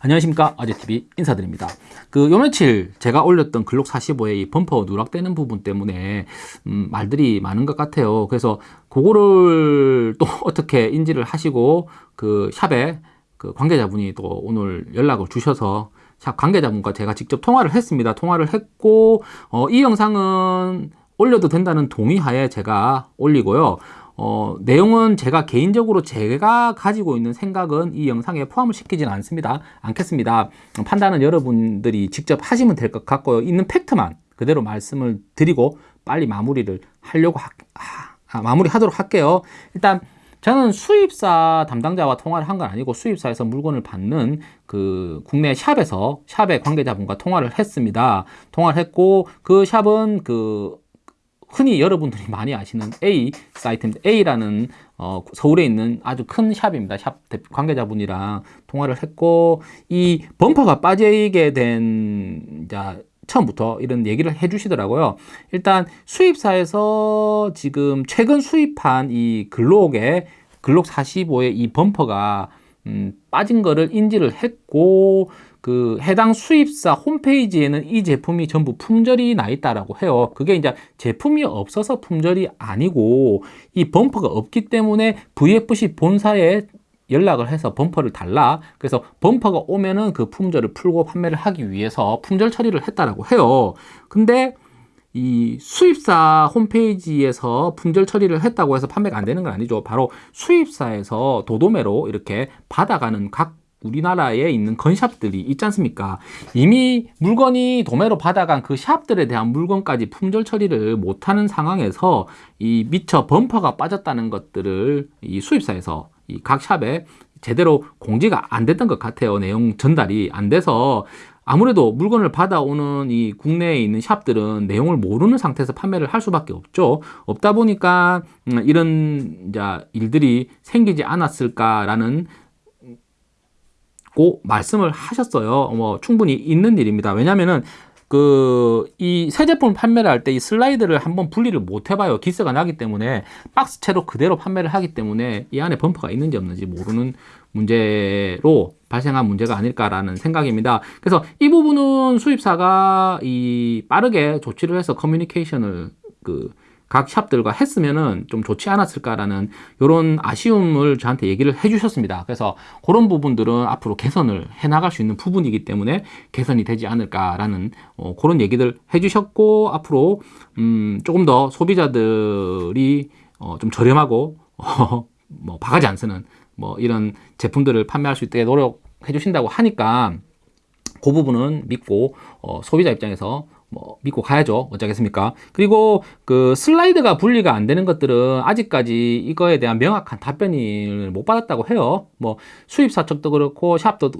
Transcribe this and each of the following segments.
안녕하십니까. 아재TV 인사드립니다. 그 요 며칠 제가 올렸던 글록 45의 이 범퍼 누락되는 부분 때문에 음, 말들이 많은 것 같아요. 그래서 그거를 또 어떻게 인지를 하시고 그 샵에 그 관계자분이 또 오늘 연락을 주셔서 샵 관계자분과 제가 직접 통화를 했습니다. 통화를 했고 어, 이 영상은 올려도 된다는 동의하에 제가 올리고요 어, 내용은 제가 개인적으로 제가 가지고 있는 생각은 이 영상에 포함을 시키지는 않습니다. 않겠습니다. 판단은 여러분들이 직접 하시면 될 것 같고요. 있는 팩트만 그대로 말씀을 드리고 빨리 마무리를 하려고 하, 아, 마무리 하도록 할게요. 일단 저는 수입사 담당자와 통화를 한 건 아니고 수입사에서 물건을 받는 그 국내 샵에서 샵의 관계자분과 통화를 했습니다. 통화를 했고 그 샵은 그 흔히 여러분들이 많이 아시는 A 사이트입니다. A라는 어, 서울에 있는 아주 큰 샵입니다. 샵 관계자분이랑 통화를 했고 이 범퍼가 빠지게 된 자, 처음부터 이런 얘기를 해 주시더라고요. 일단 수입사에서 지금 최근 수입한 이 글록에 글록 45의 이 범퍼가 음, 빠진 거를 인지를 했고 그 해당 수입사 홈페이지에는 이 제품이 전부 품절이 나 있다라고 해요. 그게 이제 제품이 없어서 품절이 아니고 이 범퍼가 없기 때문에 VFC 본사에 연락을 해서 범퍼를 달라 그래서 범퍼가 오면은 그 품절을 풀고 판매를 하기 위해서 품절 처리를 했다라고 해요 근데 이 수입사 홈페이지에서 품절 처리를 했다고 해서 판매가 안 되는 건 아니죠 바로 수입사에서 도도매로 이렇게 받아가는 각 우리나라에 있는 건샵들이 있지 않습니까? 이미 물건이 도매로 받아간 그 샵들에 대한 물건까지 품절 처리를 못하는 상황에서 이 미처 범퍼가 빠졌다는 것들을 이 수입사에서 이 각 샵에 제대로 공지가 안 됐던 것 같아요. 내용 전달이 안 돼서 아무래도 물건을 받아오는 이 국내에 있는 샵들은 내용을 모르는 상태에서 판매를 할 수밖에 없죠. 없다 보니까 음, 이런 일들이 생기지 않았을까라는 고 말씀을 하셨어요. 뭐 충분히 있는 일입니다. 왜냐면은 그 이 새 제품 판매를 할 때 이 슬라이드를 한번 분리를 못 해봐요. 기스가 나기 때문에 박스채로 그대로 판매를 하기 때문에 이 안에 범퍼가 있는지 없는지 모르는 문제로 발생한 문제가 아닐까라는 생각입니다. 그래서 이 부분은 수입사가 이 빠르게 조치를 해서 커뮤니케이션을 그 각 샵들과 했으면은 좀 좋지 않았을까라는 이런 아쉬움을 저한테 얘기를 해주셨습니다. 그래서 그런 부분들은 앞으로 개선을 해나갈 수 있는 부분이기 때문에 개선이 되지 않을까라는 어, 그런 얘기들 해주셨고 앞으로 음, 조금 더 소비자들이 어, 좀 저렴하고 어, 뭐 바가지 안 쓰는 뭐 이런 제품들을 판매할 수 있게 노력해 주신다고 하니까 그 부분은 믿고 어, 소비자 입장에서 뭐 믿고 가야죠. 어쩌겠습니까? 그리고 그 슬라이드가 분리가 안 되는 것들은 아직까지 이거에 대한 명확한 답변을 못 받았다고 해요. 뭐 수입사 측도 그렇고 샵도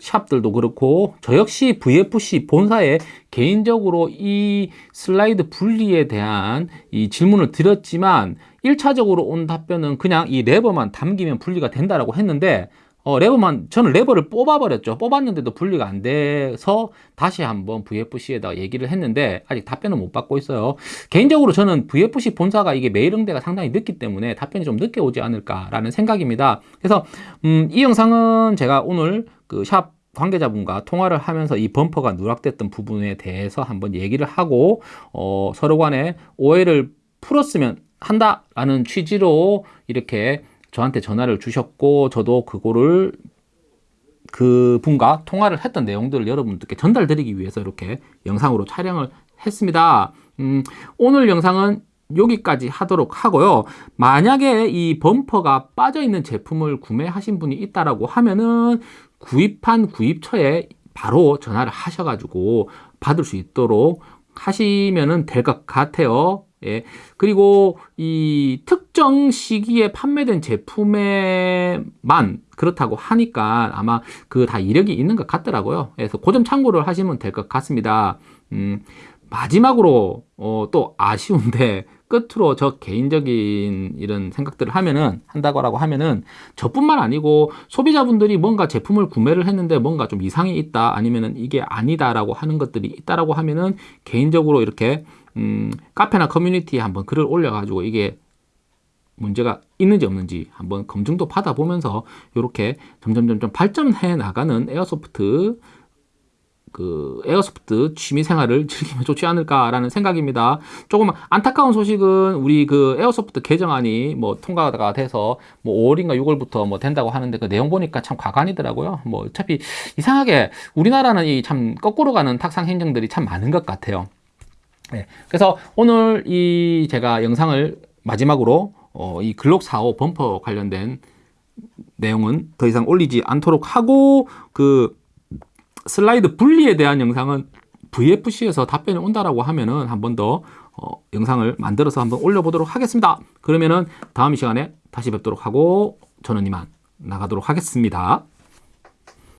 샵들도 그렇고 저 역시 VFC 본사에 개인적으로 이 슬라이드 분리에 대한 이 질문을 드렸지만 1차적으로 온 답변은 그냥 이 레버만 담기면 분리가 된다라고 했는데 어, 레버만 저는 레버를 뽑아버렸죠. 뽑았는데도 분리가 안 돼서 다시 한번 VFC에다 얘기를 했는데 아직 답변을 못 받고 있어요. 개인적으로 저는 VFC 본사가 이게 메일 응대가 상당히 늦기 때문에 답변이 좀 늦게 오지 않을까 라는 생각입니다. 그래서 음, 이 영상은 제가 오늘 그샵 관계자분과 통화를 하면서 이 범퍼가 누락됐던 부분에 대해서 한번 얘기를 하고 어, 서로 간에 오해를 풀었으면 한다라는 취지로 이렇게 저한테 전화를 주셨고 저도 그거를 그 분과 통화를 했던 내용들을 여러분들께 전달드리기 위해서 이렇게 영상으로 촬영을 했습니다. 음, 오늘 영상은 여기까지 하도록 하고요. 만약에 이 범퍼가 빠져있는 제품을 구매하신 분이 있다라고 하면은 구입한 구입처에 바로 전화를 하셔가지고 받을 수 있도록 하시면 될것 같아요. 예. 그리고 이 특정 시기에 판매된 제품에만 그렇다고 하니까 아마 그 다 이력이 있는 것 같더라고요. 그래서 그 점 참고를 하시면 될 것 같습니다. 음, 마지막으로 어, 또 아쉬운데 끝으로 저 개인적인 이런 생각들을 하면은 한다고 하면은 저뿐만 아니고 소비자분들이 뭔가 제품을 구매를 했는데 뭔가 좀 이상이 있다 아니면은 이게 아니다라고 하는 것들이 있다라고 하면은 개인적으로 이렇게 음, 카페나 커뮤니티에 한번 글을 올려가지고 이게 문제가 있는지 없는지 한번 검증도 받아보면서 이렇게 점점 점점 발전해 나가는 에어소프트 그 airsoft 취미 생활을 즐기면 좋지 않을까라는 생각입니다. 조금 안타까운 소식은 우리 그 airsoft 개정안이 뭐 통과가 돼서 뭐 5월인가 6월부터 뭐 된다고 하는데 그 내용 보니까 참 가관이더라고요. 뭐 어차피 이상하게 우리나라는 이 참 거꾸로 가는 탁상 행정들이 참 많은 것 같아요. 네. 그래서 오늘 이 제가 영상을 마지막으로 어, 이 글록 45 범퍼 관련된 내용은 더 이상 올리지 않도록 하고 그 슬라이드 분리에 대한 영상은 VFC에서 답변이 온다라고 하면은 한 번 더 어, 영상을 만들어서 한번 올려보도록 하겠습니다. 그러면은 다음 시간에 다시 뵙도록 하고 저는 이만 나가도록 하겠습니다.